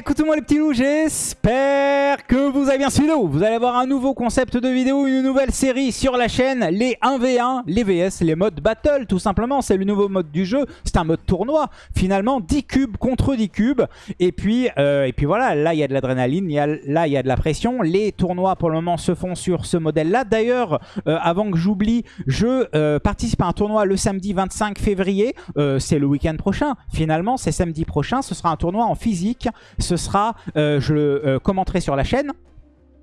écoutez-moi les petits loups, j'espère que vous avez bien suivi. Vous allez avoir un nouveau concept de vidéo, une nouvelle série sur la chaîne, les 1v1, les VS, les modes battle tout simplement. C'est le nouveau mode du jeu, c'est un mode tournoi. Finalement, 10 cubes contre 10 cubes. Et puis, euh, et puis voilà, là il y a de l'adrénaline, là il y a de la pression. Les tournois pour le moment se font sur ce modèle-là. D'ailleurs, euh, avant que j'oublie, je euh, participe à un tournoi le samedi 25 février. c'est le week-end prochain. Finalement, c'est samedi prochain. Ce sera un tournoi en physique ce sera, euh, je le euh, commenterai sur la chaîne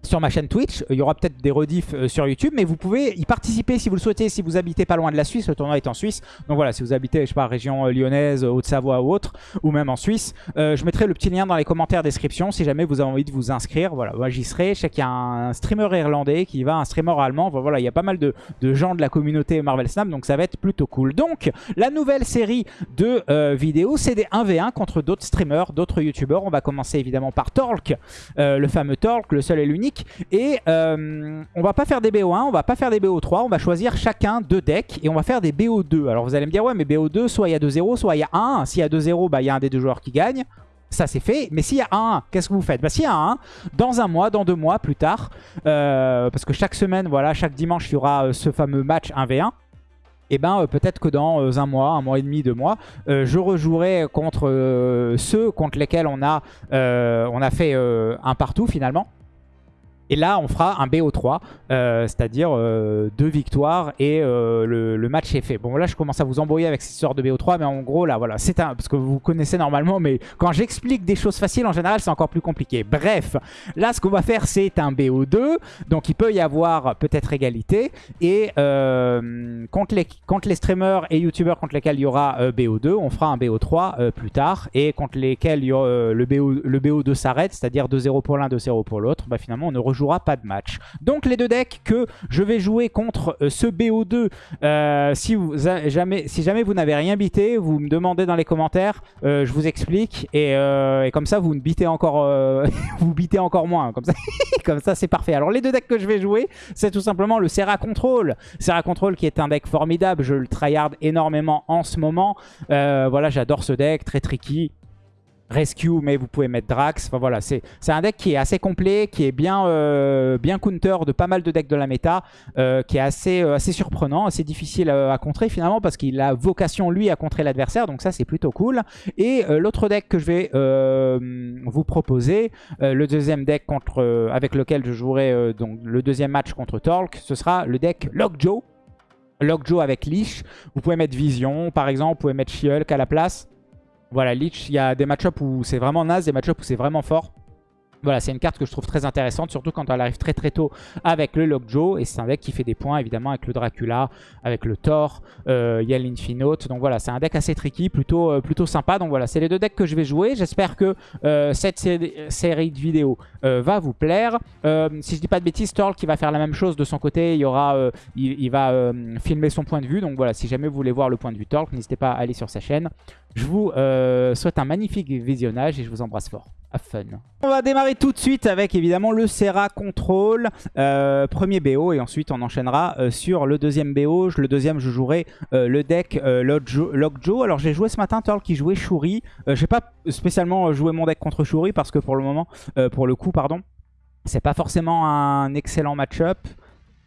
sur ma chaîne Twitch. Il y aura peut-être des rediffs euh, sur YouTube, mais vous pouvez y participer si vous le souhaitez, si vous habitez pas loin de la Suisse. Le tournoi est en Suisse. Donc voilà, si vous habitez, je sais pas, région euh, lyonnaise, Haute-Savoie ou autre, ou même en Suisse, euh, je mettrai le petit lien dans les commentaires description si jamais vous avez envie de vous inscrire. Voilà, j'y serai. Je sais qu'il y a un streamer irlandais qui va, un streamer allemand. Voilà, il y a pas mal de, gens de la communauté Marvel Snap, donc ça va être plutôt cool. Donc, la nouvelle série de vidéos, c'est des 1v1 contre d'autres streamers, d'autres youtubeurs. On va commencer évidemment par Torque, le fameux Torque, le seul et l'unique et euh, on va pas faire des BO1, on va pas faire des BO3, on va choisir chacun deux decks et on va faire des BO2. Alors vous allez me dire, ouais mais BO2, soit il y a 2-0, soit il y a 1. S'il y a 2-0, bah il y a un des deux joueurs qui gagne. Ça c'est fait, mais s'il y a 1, qu'est-ce que vous faites? Bah, S'il y a 1, dans un mois, dans deux mois, plus tard, euh, parce que chaque semaine, voilà, chaque dimanche, il y aura euh, ce fameux match 1v1 et eh ben peut-être que dans un mois, un mois et demi, deux mois, je rejouerai contre ceux contre lesquels on a fait un partout finalement. Et là, on fera un BO3, euh, c'est-à-dire euh, deux victoires et euh, le, match est fait. Bon, là, je commence à vous embrouiller avec cette sorte de BO3, mais en gros, là, voilà, c'est un... Parce que vous connaissez normalement, mais quand j'explique des choses faciles, en général, c'est encore plus compliqué. Bref, là, ce qu'on va faire, c'est un BO2. Donc, il peut y avoir peut-être égalité. Et contre, les, contre les streamers et youtubeurs contre lesquels il y aura BO2, on fera un BO3 plus tard. Et contre lesquels le, BO, le BO2 s'arrête, c'est-à-dire 2-0 pour l'un, 2-0 pour l'autre, bah, finalement, on ne rejoue jouera pas de match. Donc les deux decks que je vais jouer contre euh, ce BO2, euh, si, jamais, vous n'avez rien bité, vous me demandez dans les commentaires, euh, je vous explique. Et, comme ça, vous ne bitez encore, vous encore moins. Comme ça, comme ça c'est parfait. Alors les deux decks que je vais jouer, c'est tout simplement le Serra Control. Serra Control qui est un deck formidable, je le tryhard énormément en ce moment. voilà, j'adore ce deck, très tricky. Rescue, mais vous pouvez mettre Drax. Enfin voilà, c'est un deck qui est assez complet, qui est bien, euh, bien counter de pas mal de decks de la méta, euh, qui est assez, euh, assez surprenant, assez difficile à, contrer finalement, parce qu'il a vocation lui à contrer l'adversaire, donc ça c'est plutôt cool. Et l'autre deck que je vais vous proposer, le deuxième deck contre, avec lequel je jouerai donc, le deuxième match contre Torque, ce sera le deck Lockjaw. Lockjaw avec Leash. Vous pouvez mettre Vision par exemple, vous pouvez mettre she à la place. Voilà, Lich, il y a des match-ups où c'est vraiment naze, des match-ups où c'est vraiment fort. Voilà, c'est une carte que je trouve très intéressante, surtout quand elle arrive très très tôt avec le Lockjaw. Et c'est un deck qui fait des points, évidemment, avec le Dracula, avec le Thor, euh, il y a l'Infinote. Donc voilà, c'est un deck assez tricky, plutôt, euh, plutôt sympa. Donc voilà, c'est les deux decks que je vais jouer. J'espère que euh, cette série de vidéos va vous plaire. si je dis pas de bêtises, Thor qui va faire la même chose de son côté, il, va filmer son point de vue. Donc voilà, si jamais vous voulez voir le point de vue Thor, n'hésitez pas à aller sur sa chaîne. Je vous souhaite un magnifique visionnage et je vous embrasse fort On va démarrer tout de suite avec évidemment le Serra Control, euh, premier BO et ensuite on enchaînera euh, sur le deuxième BO. Le deuxième je jouerai euh, le deck Lockjaw. Alors j'ai joué ce matin Torl qui jouait Shuri. j'ai pas spécialement joué mon deck contre Shuri parce que pour le moment, pour le coup pardon, c'est pas forcément un excellent match-up.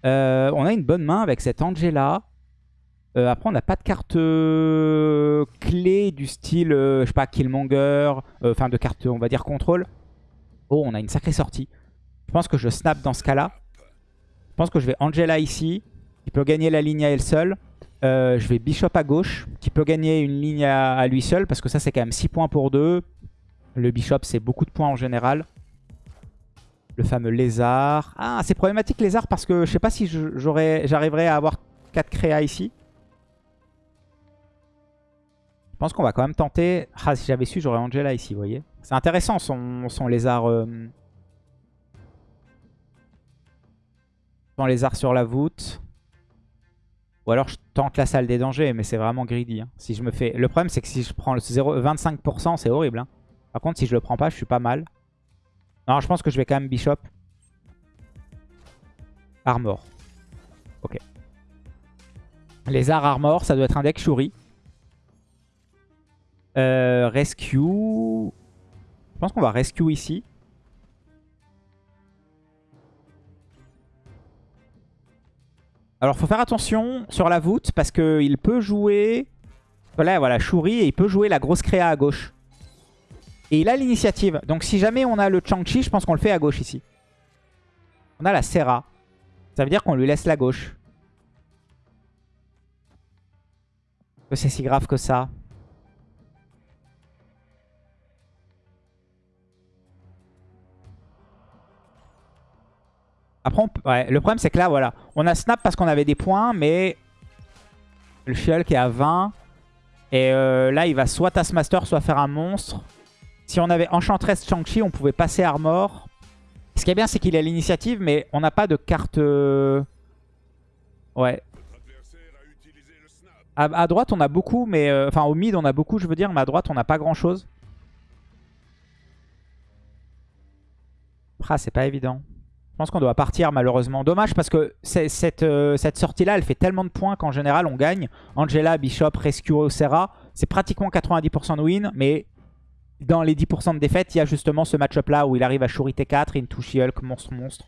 on a une bonne main avec cette Angela. Euh, après, on n'a pas de carte euh, clé du style, euh, je sais pas, Killmonger, enfin de carte, on va dire, contrôle. Oh, on a une sacrée sortie. Je pense que je snap dans ce cas-là. Je pense que je vais Angela ici, qui peut gagner la ligne à elle seule. je vais Bishop à gauche, qui peut gagner une ligne à, lui seul, parce que ça, c'est quand même 6 points pour 2. Le Bishop, c'est beaucoup de points en général. Le fameux lézard. Ah, c'est problématique lézard parce que je sais pas si j'arriverai à avoir 4 créas ici. Pense qu'on va quand même tenter... Ah, si j'avais su, j'aurais Angela ici, vous voyez. C'est intéressant son, son lézard... Euh, son lézard sur la voûte. Ou alors je tente la salle des dangers, mais c'est vraiment greedy. Hein. Si je me fais... Le problème, c'est que si je prends le 0... 25%, c'est horrible. Hein. Par contre, si je le prends pas, je suis pas mal. Non, je pense que je vais quand même Bishop. Armor. Ok. Lézard Armor, ça doit être un deck Shuri. Euh, rescue. Je pense qu'on va rescue ici. Alors, faut faire attention sur la voûte parce qu'il peut jouer... Voilà, voilà, Shuri et il peut jouer la grosse créa à gauche. Et il a l'initiative. Donc si jamais on a le Chang-Chi, je pense qu'on le fait à gauche ici. On a la Serra. Ça veut dire qu'on lui laisse la gauche. C'est si grave que ça. Après, ouais, le problème c'est que là, voilà. On a snap parce qu'on avait des points, mais le Shulk est à 20. Et euh, là, il va soit Taskmaster, soit faire un monstre. Si on avait Enchantress Chang-Chi, on pouvait passer Armor. Ce qui est bien, c'est qu'il a l'initiative, mais on n'a pas de carte... Euh, ouais. À, droite, on a beaucoup, mais... Euh, enfin, au mid, on a beaucoup, je veux dire, mais à droite, on n'a pas grand-chose. Ah, c'est pas évident. Je pense qu'on doit partir, malheureusement. Dommage, parce que cette, euh, cette sortie-là, elle fait tellement de points qu'en général, on gagne. Angela, Bishop, Rescue, Serra, c'est pratiquement 90% de win, mais dans les 10% de défaite, il y a justement ce match-up là où il arrive à Shuri T4, Into She-Hulk, monstre, monstre.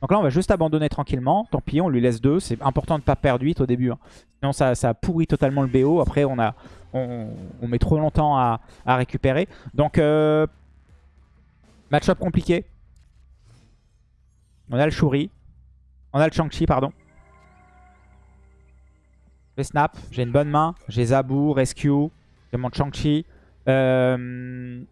Donc là, on va juste abandonner tranquillement. Tant pis, on lui laisse 2. C'est important de ne pas perdre 8 au début. Hein. Sinon, ça, ça, pourrit totalement le BO. Après, on, a, on, met trop longtemps à, récupérer. Donc, euh, match-up compliqué. On a le Shuri. On a le Chang-Chi, pardon. J'ai Snap. J'ai une bonne main. J'ai Zabu, Rescue. J'ai mon Chang-Chi. Euh,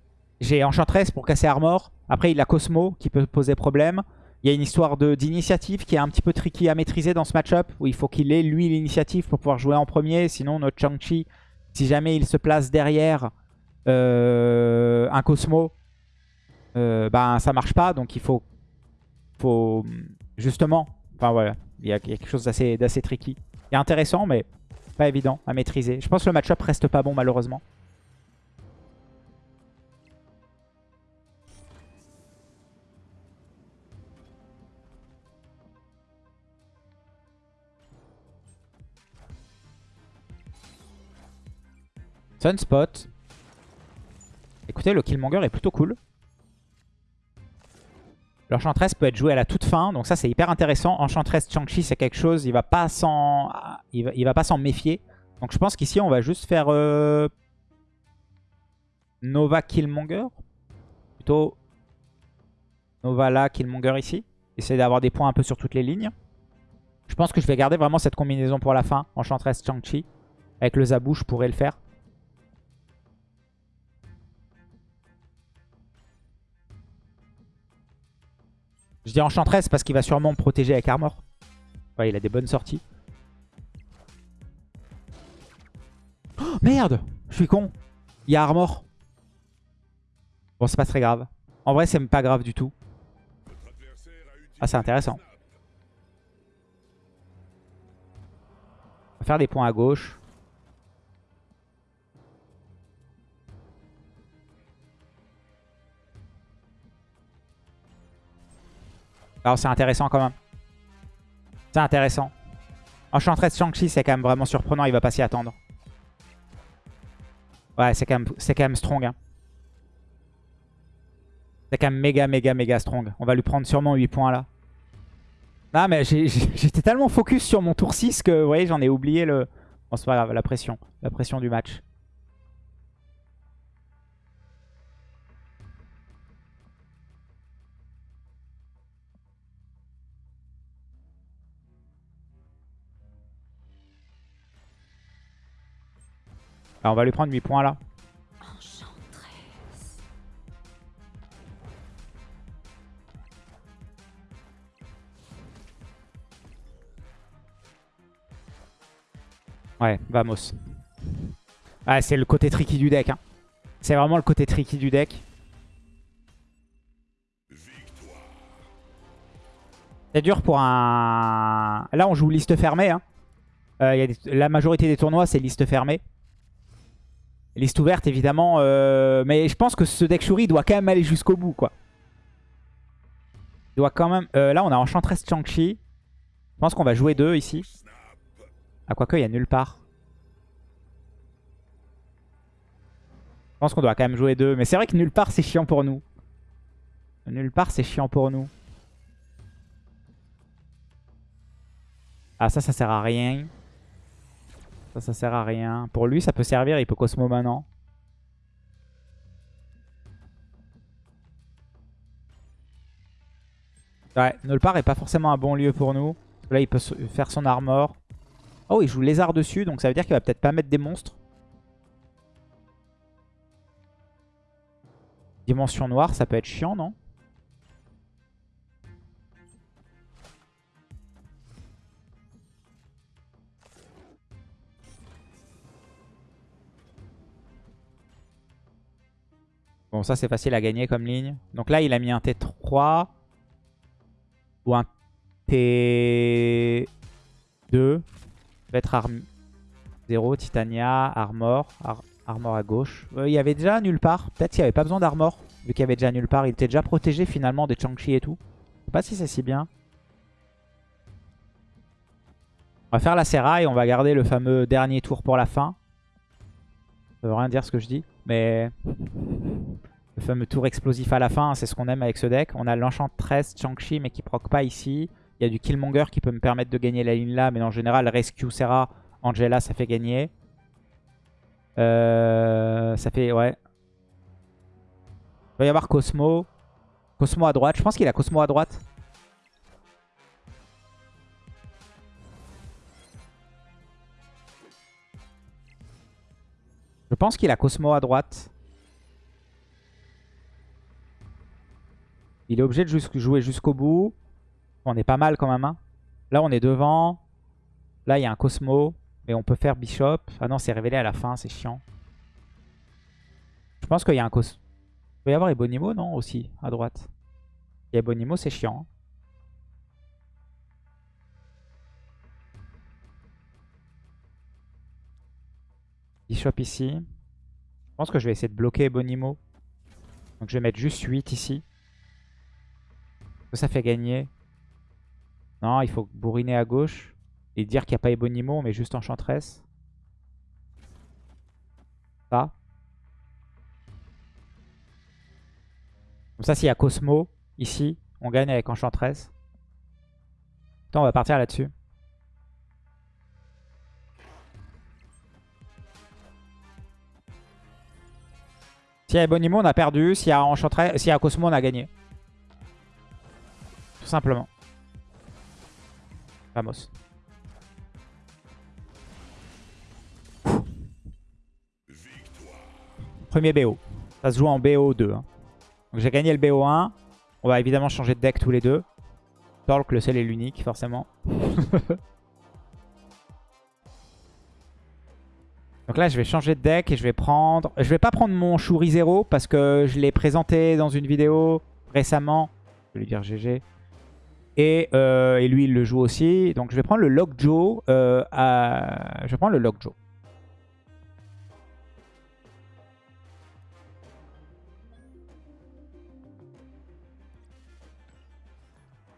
j'ai Enchantress pour casser Armor. Après, il a Cosmo qui peut poser problème. Il y a une histoire d'initiative qui est un petit peu tricky à maîtriser dans ce match-up. Où il faut qu'il ait, lui, l'initiative pour pouvoir jouer en premier. Sinon, notre Chang-Chi, si jamais il se place derrière euh, un Cosmo, euh, ben, ça marche pas. Donc, il faut, faut justement... Enfin, voilà. Il y a quelque chose d'assez tricky. Et intéressant, mais pas évident à maîtriser. Je pense que le match-up reste pas bon, malheureusement. Sunspot. Écoutez, le Killmonger est plutôt cool. L'Enchantress peut être joué à la toute fin, donc ça c'est hyper intéressant. Enchantress Chang-Chi c'est quelque chose, il va pas va, pas s'en méfier. Donc je pense qu'ici on va juste faire euh, Nova Killmonger. Plutôt Nova là, Killmonger ici. Essayer d'avoir des points un peu sur toutes les lignes. Je pense que je vais garder vraiment cette combinaison pour la fin. Enchantress Chang-Chi. Avec le Zabou, je pourrais le faire. Je dis Enchantress parce qu'il va sûrement me protéger avec Armor. Il a des bonnes sorties. Oh, merde Je suis con. Il y a Armor. Bon, c'est pas très grave. En vrai, c'est pas grave du tout. Ah, c'est intéressant. On va faire des points à gauche. Alors c'est intéressant quand même. C'est intéressant. Enchantress Shang-Chi, c'est quand même vraiment surprenant. Il va pas s'y attendre. Ouais, c'est quand, même, strong. Hein. C'est quand même méga, méga, méga strong. On va lui prendre sûrement 8 points là. Ah, mais j'étais tellement focus sur mon tour 6 que, vous voyez, j'en ai oublié le... Bon, c'est pas grave, la pression. La pression du match. On va lui prendre 8 points là. Ouais, vamos. Ah, c'est le côté tricky du deck. Hein. C'est vraiment le côté tricky du deck. C'est dur pour un... Là, on joue liste fermée. Hein. Euh, La majorité des tournois, c'est liste fermée. Liste ouverte, évidemment. Euh, mais je pense que ce deck Shuri doit quand même aller jusqu'au bout, quoi. Il doit quand même... Euh, là, on a Enchantress Chang-Chi. Je pense qu'on va jouer deux ici. Ah, quoique, il y a nulle part. pense qu'on doit quand même jouer deux. Mais c'est vrai que nulle part, c'est chiant pour nous. Nulle part, c'est chiant pour nous. Ah, ça, ça sert à rien. Ça, ça sert à rien. Pour lui, ça peut servir. Il peut Cosmo maintenant. Ouais, nulle part est pas forcément un bon lieu pour nous. Là, il peut faire son armor. Oh, il joue lézard dessus, donc ça veut dire qu'il va peut-être pas mettre des monstres. Dimension noire, ça peut être chiant, non? Bon, ça c'est facile à gagner comme ligne. Donc là, il a mis un T3 ou un T2. Va être arme 0, Titania, Armor. armor à gauche. Euh, il y avait déjà nulle part. Peut-être qu'il n'y avait pas besoin d'armor. Vu qu'il y avait déjà nulle part. Il était déjà protégé finalement des Chang-Chi et tout. Je sais pas si c'est si bien. On va faire la Serra et on va garder le fameux dernier tour pour la fin. Ça veut rien dire ce que je dis. Mais fameux tour explosif à la fin, c'est ce qu'on aime avec ce deck. On a l'Enchantress, Chang-Chi, mais qui proc pas ici. Il y a du Killmonger qui peut me permettre de gagner la ligne là, mais en général, Rescue, Serra, Angela, ça fait gagner. Euh, ça fait, ouais. Il va y avoir Cosmo. Cosmo à droite. Je pense qu'il a Cosmo à droite. Je pense qu'il a Cosmo à droite. Il est obligé de jouer jusqu'au bout. On est pas mal quand même. Hein. Là, on est devant. Là, il y a un Cosmo. Mais on peut faire Bishop. Ah non, c'est révélé à la fin. C'est chiant. Je pense qu'il y a un Cosmo. Il peut y avoir Ebonimo, non Aussi, à droite. Et Ebonimo, c'est chiant. Hein. Bishop ici. Je pense que je vais essayer de bloquer Ebonimo. Donc je vais mettre juste 8 ici ça fait gagner Non, il faut bourriner à gauche. Et dire qu'il n'y a pas Ebonimo, mais juste Enchantress. Ça. Comme ça, s'il y a Cosmo, ici, on gagne avec Enchantress. Attends, on va partir là-dessus. S'il y a Ebonimo, on a perdu. S'il y a Enchantress, s'il y a Cosmo, on a gagné. Simplement. Vamos. Premier BO. Ça se joue en BO2. Hein. Donc j'ai gagné le BO1. On va évidemment changer de deck tous les deux. Torque, le seul et l'unique, forcément. Donc là, je vais changer de deck et je vais prendre... Je vais pas prendre mon Shuri 0 parce que je l'ai présenté dans une vidéo récemment. Je vais lui dire GG. Euh, et, lui, il le joue aussi. Donc je vais prendre le Lockjaw. Euh. Je vais prendre le Lockjaw.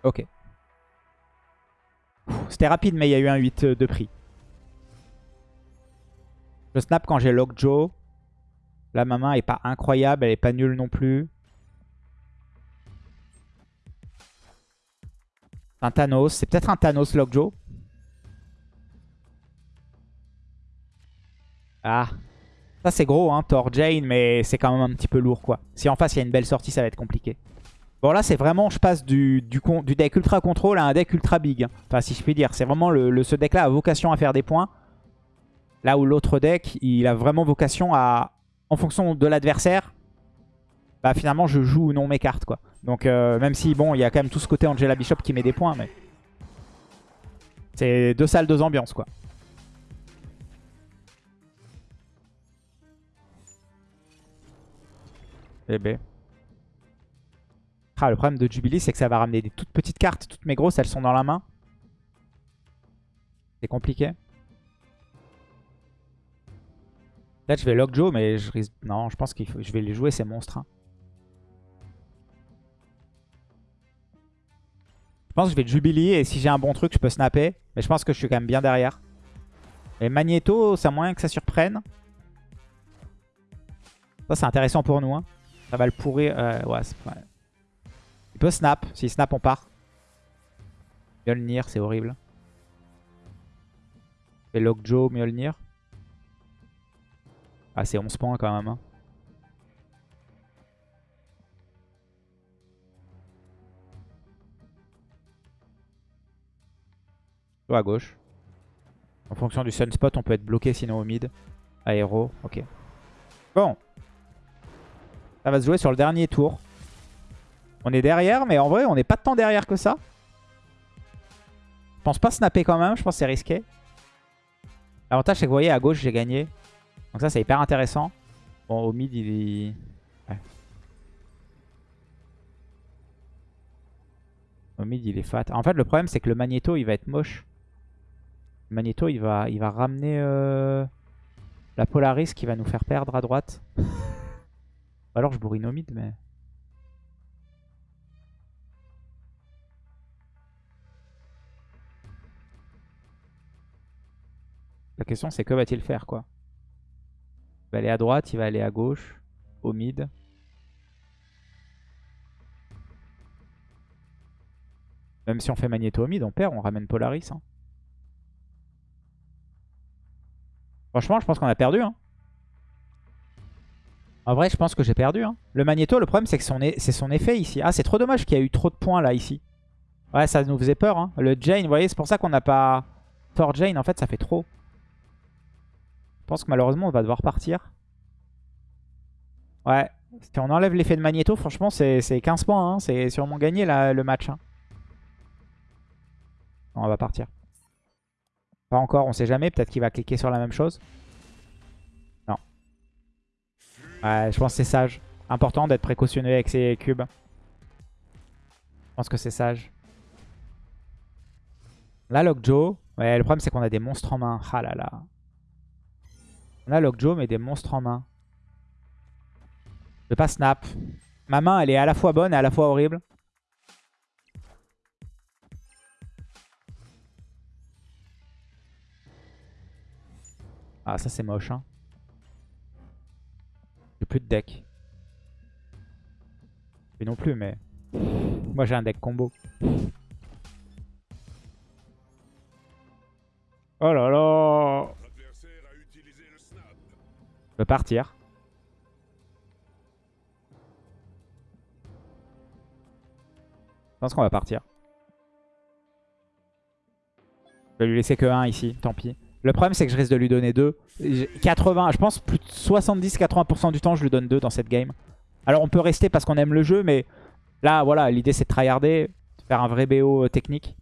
Ok. C'était rapide, mais il y a eu un 8 de prix. Je snap quand j'ai Lockjaw. Là, ma main est pas incroyable, elle est pas nulle non plus. Un Thanos. C'est peut-être un Thanos Lockjaw. Ah. Ça, c'est gros, hein, Thor Jane, mais c'est quand même un petit peu lourd, quoi. Si en face, il y a une belle sortie, ça va être compliqué. Bon, là, c'est vraiment, je passe du, deck ultra contrôle à un deck ultra big. Enfin, si je puis dire. C'est vraiment le, ce deck-là a vocation à faire des points. Là où l'autre deck, il a vraiment vocation à, en fonction de l'adversaire, bah finalement, je joue ou non mes cartes, quoi. Donc euh, même si, bon, il y a quand même tout ce côté Angela Bishop qui met des points, mais... C'est deux salles, deux ambiances, quoi. Bébé. Eh ben. Ah, le problème de Jubilee, c'est que ça va ramener des toutes petites cartes. Toutes mes grosses, elles sont dans la main. C'est compliqué. Là, je vais Lockjaw, mais je risque... Non, je pense que je vais les jouer, ces monstres. Hein. Je pense que je vais Jubilee et si j'ai un bon truc, je peux snapper. Mais je pense que je suis quand même bien derrière. Et Magneto, c'est moyen que ça surprenne. Ça, c'est intéressant pour nous. Hein. Ça va le pourrir. Euh. Il peut snap. S'il snap, on part. Mjolnir, c'est horrible. Et Lockjaw, Mjolnir. Ah, c'est 11 points quand même. Hein. À gauche. En fonction du sunspot, on peut être bloqué sinon au mid. Aéro, ok. Bon. Ça va se jouer sur le dernier tour. On est derrière, mais en vrai, on n'est pas tant derrière que ça. Je pense pas snapper quand même, je pense que c'est risqué. L'avantage, c'est que vous voyez, à gauche, j'ai gagné. Donc ça, c'est hyper intéressant. Bon, au mid, il est... Au mid, il est fat. En fait, le problème, c'est que le magnéto, il va être moche. Le magnéto, il va, il va ramener euh, la Polaris qui va nous faire perdre à droite. Alors, je bourrine au mid, mais... La question c'est que va-t-il faire quoi? Il va aller à droite, il va aller à gauche, au mid. Même si on fait Magneto au mid, on perd, on ramène Polaris. Hein. Franchement, je pense qu'on a perdu. Hein. En vrai, je pense que j'ai perdu. Hein. Le Magneto, le problème, c'est que c'est son effet ici. Ah, c'est trop dommage qu'il y a eu trop de points là, ici. Ouais, ça nous faisait peur. Hein. Le Jane, vous voyez, c'est pour ça qu'on n'a pas... Thor Jane, en fait, ça fait trop. Je pense que malheureusement, on va devoir partir. Ouais. Si on enlève l'effet de Magneto, franchement, c'est 15 points. C'est sûrement gagné le match. On va partir. Pas encore, on sait jamais. Peut-être qu'il va cliquer sur la même chose. Non. Ouais, je pense que c'est sage. Important d'être précautionneux avec ses cubes. Je pense que c'est sage. Là, Lockjaw. Ouais, le problème, c'est qu'on a des monstres en main. Ah là là. On a Lockjaw, mais des monstres en main. Je vais pas snap. Ma main, elle est à la fois bonne et à la fois horrible. Ah, ça c'est moche. Hein. J'ai plus de deck. Et non plus, mais... Moi j'ai un deck combo. Oh là là je peux partir. Je pense qu'on va partir. Je vais lui laisser que 1 ici, tant pis. Le problème c'est que je risque de lui donner 2. 80, je pense plus de 70-80% du temps je lui donne 2 dans cette game. Alors on peut rester parce qu'on aime le jeu, mais là voilà, l'idée c'est de tryharder, de faire un vrai BO technique.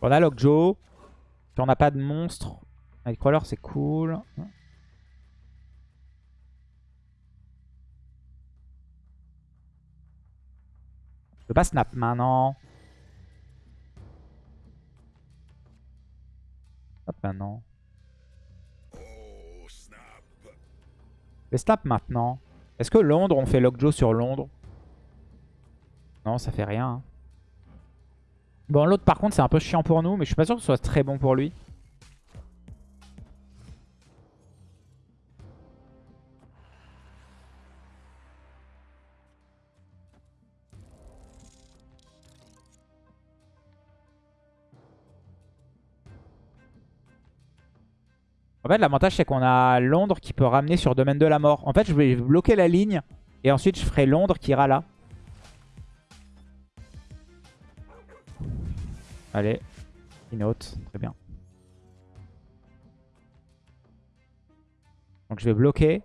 On a Lockjaw. Si on n'a pas de monstre, Nightcrawler, c'est cool. Je peux pas snap maintenant. Snap maintenant. Je snap maintenant. Est-ce que Londres, on fait Lockjaw sur Londres? Non, ça fait rien. Hein. Bon, l'autre par contre, c'est un peu chiant pour nous, mais je suis pas sûr que ce soit très bon pour lui. En fait, l'avantage, c'est qu'on a Londres qui peut ramener sur domaine de la mort. En fait, je vais bloquer la ligne et ensuite, je ferai Londres qui ira là. Allez, note, très bien. Donc je vais bloquer.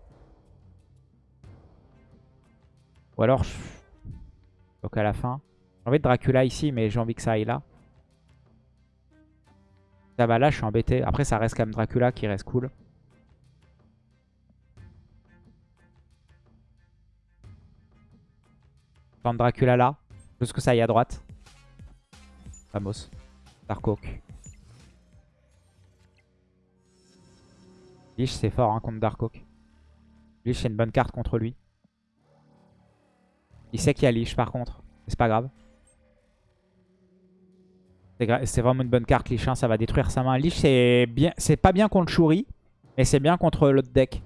Ou alors je bloque à la fin. J'ai envie de Dracula ici, mais j'ai envie que ça aille là. Ça va là, je suis embêté. Après, ça reste quand même Dracula qui reste cool. Prendre Dracula là. Juste que ça aille à droite. Vamos. Darkhawk. Lich, c'est fort hein, contre Darkhawk. Lich, c'est une bonne carte contre lui. Il sait qu'il y a Lich par contre. C'est pas grave. C'est vraiment une bonne carte, Lich. Ça va détruire sa main. Lich, c'est pas bien contre Shuri. Mais c'est bien contre l'autre deck.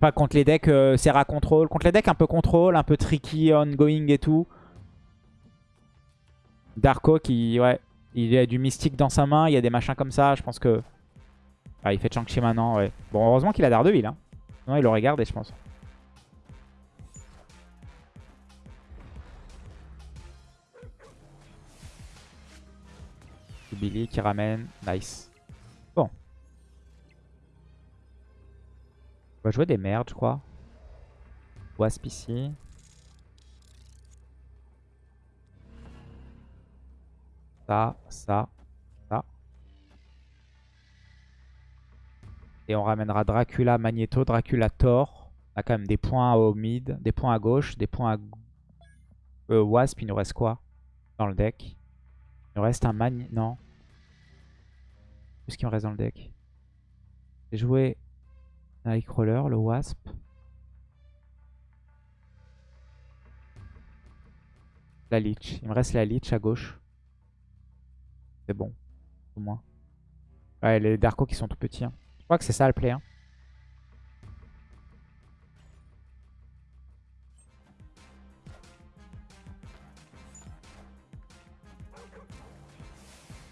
Enfin, contre les decks euh, Serra Control. Contre les decks un peu contrôle, un peu tricky, ongoing et tout. Darko qui, ouais, il a du mystique dans sa main. Il y a des machins comme ça. Je pense que... Ah, il fait Chang-Chi maintenant, ouais. Bon, heureusement qu'il a Daredevil. Hein. Non, il l'aurait gardé, je pense. Billy qui ramène. Nice. Bon. On va jouer des merdes, je crois. Wasp ici. Ça, ça, ça. Et on ramènera Dracula, Magneto, Dracula, Thor. On a quand même des points au mid, des points à gauche, des points à... Euh, Wasp, il nous reste quoi dans le deck? Il nous reste un Magneto... Non. Qu'est-ce qu'il me reste dans le deck? J'ai joué Nightcrawler, le Wasp. La Leech. Il me reste la Leech à gauche. C'est bon. Au moins. Ouais, les Darko qui sont tout petits. Hein. Je crois que c'est ça le play. Hein.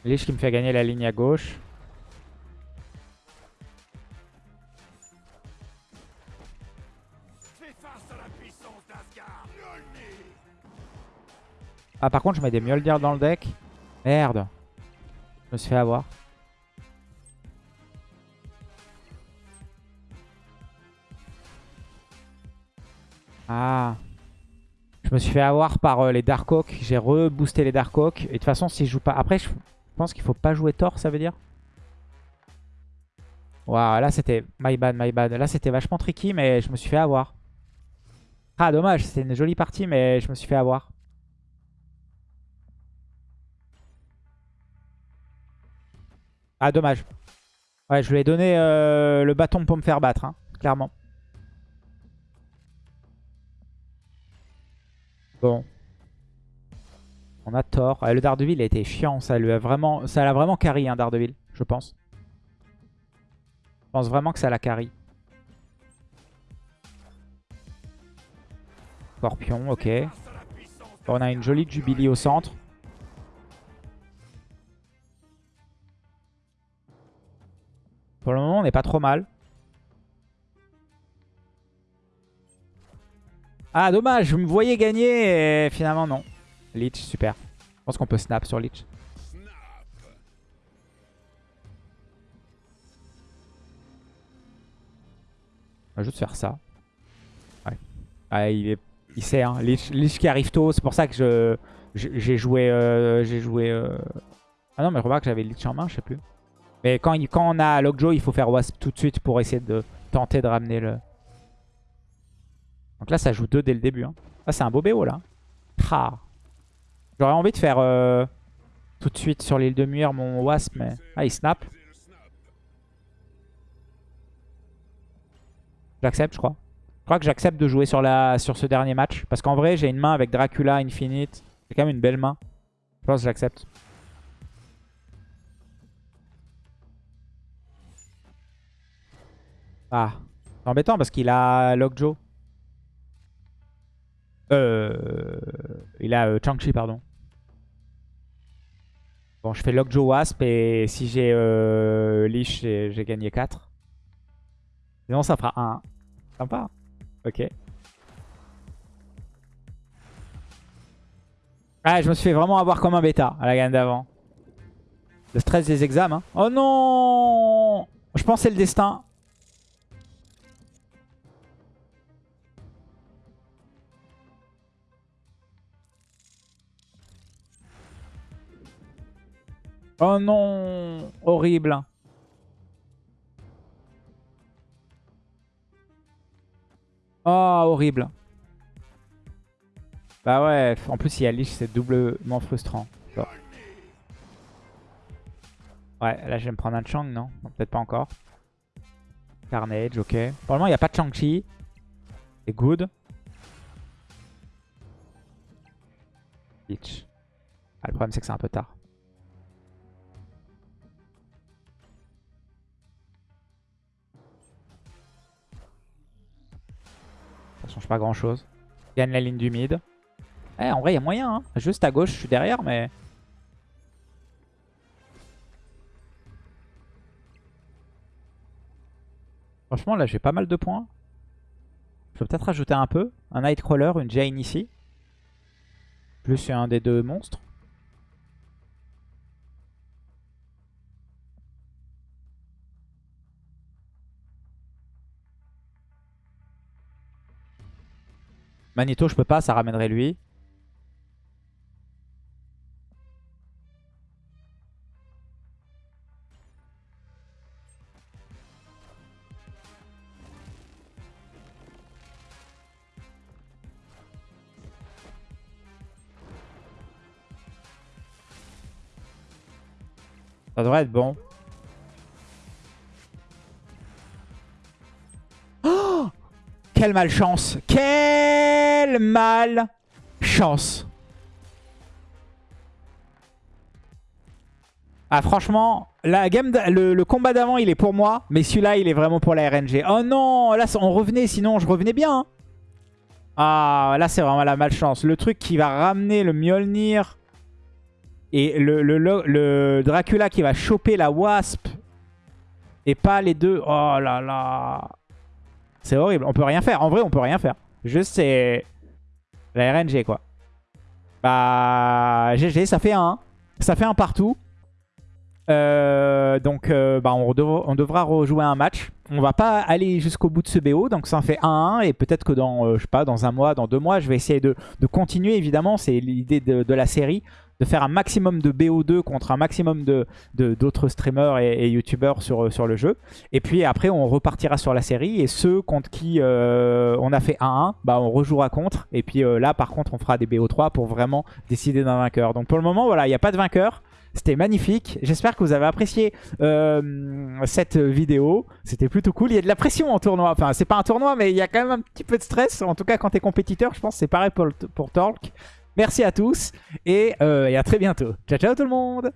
Lich qui me fait gagner la ligne à gauche. Ah par contre je mets des Mjolnir dans le deck. Merde. Je me suis fait avoir. Ah. Je me suis fait avoir par euh, les Dark Oak. J'ai reboosté les Dark Oak. Et de toute façon, si je joue pas... Après, je pense qu'il faut pas jouer Thor, ça veut dire? Waouh, là c'était... My bad, my bad. Là c'était vachement tricky, mais je me suis fait avoir. Ah, dommage. C'était une jolie partie, mais je me suis fait avoir. Ah, dommage. Ouais, je lui ai donné euh, le bâton pour me faire battre, hein, clairement. Bon. On a tort. le Daredevil a chiant. Ça lui a vraiment, ça l'a vraiment carry, hein, Daredevil, je pense. Je pense vraiment que ça l'a carry. Scorpion, ok. On a une jolie Jubilee au centre. Pour le moment, on n'est pas trop mal. Ah, dommage, je me voyais gagner et finalement, non. Leech, super. Je pense qu'on peut snap sur Leech. On va juste faire ça. Ouais. Ah, il, est... il sait, hein. Leech, qui arrive tôt. C'est pour ça que je j'ai joué... Euh, j'ai joué... Euh, ah non, mais remarque, j'avais Leech en main, je sais plus. Mais quand, quand on a Lockjaw, il faut faire Wasp tout de suite pour essayer de tenter de ramener le... Donc là, ça joue 2 dès le début. Hein. Ah, c'est un beau BO là. J'aurais envie de faire euh, tout de suite sur l'île de Muir mon Wasp, mais... Ah, il snap. J'accepte, je crois. Je crois que j'accepte de jouer sur, la, sur ce dernier match. Parce qu'en vrai, j'ai une main avec Dracula, Infinite. C'est quand même une belle main. Je pense que j'accepte. Ah, c'est embêtant parce qu'il a Lockjaw. Euh, il a euh, Chang-Chi, pardon. Bon, je fais Lockjaw Wasp et si j'ai euh, j'ai gagné 4. Sinon, ça fera 1. Sympa. Ok. Ah, je me suis fait vraiment avoir comme un bêta à la gagne d'avant. Le stress des examens. Oh non Je pensais le destin. Oh non Horrible. Oh, horrible. Bah ouais, en plus il y a Lich, c'est doublement frustrant. Ouais, là je vais me prendre un Chang, non, Peut-être pas encore. Carnage, ok. Pour le moment, il n'y a pas de Chang-Chi. C'est good. Lich. Ah, le problème, c'est que c'est un peu tard. Ça change pas grand chose. Gagne la ligne du mid. Eh, en vrai, il y a moyen. Hein. Juste à gauche, je suis derrière, mais... Franchement, là, j'ai pas mal de points. Je peux peut-être rajouter un peu. Un Nightcrawler, une Jane ici. Plus un des deux monstres. Magneto, je peux pas, ça ramènerait lui. Ça devrait être bon. Oh Quelle malchance Quelle malchance Ah franchement, le, combat d'avant il est pour moi, mais celui-là il est vraiment pour la RNG. Oh non, là on revenait, sinon je revenais bien. Hein. Ah là c'est vraiment la malchance. Le truc qui va ramener le Mjolnir et le, Dracula qui va choper la Wasp et pas les deux. Oh là là. C'est horrible. On peut rien faire. En vrai, on peut rien faire. Juste, c'est la RNG, quoi. Bah, GG, ça fait un. Ça fait un partout. Euh, donc, euh, bah, on, devra rejouer un match. On va pas aller jusqu'au bout de ce BO, donc ça en fait 1-1. Et peut-être que dans, euh, je sais pas, dans un mois, dans deux mois, je vais essayer de, continuer, évidemment. C'est l'idée de, la série de faire un maximum de BO2 contre un maximum d'autres de, streamers et, youtubeurs sur, sur le jeu. Et puis après, on repartira sur la série. Et ceux contre qui euh, on a fait 1-1, bah, on rejouera contre. Et puis euh, là, par contre, on fera des BO3 pour vraiment décider d'un vainqueur. Donc pour le moment, voilà, il n'y a pas de vainqueur. C'était magnifique. J'espère que vous avez apprécié euh, cette vidéo. C'était plutôt cool. Il y a de la pression en tournoi. Enfin, c'est pas un tournoi, mais il y a quand même un petit peu de stress. En tout cas, quand tu es compétiteur, je pense que c'est pareil pour, pour Talk. Merci à tous et, euh, et à très bientôt. Ciao, ciao tout le monde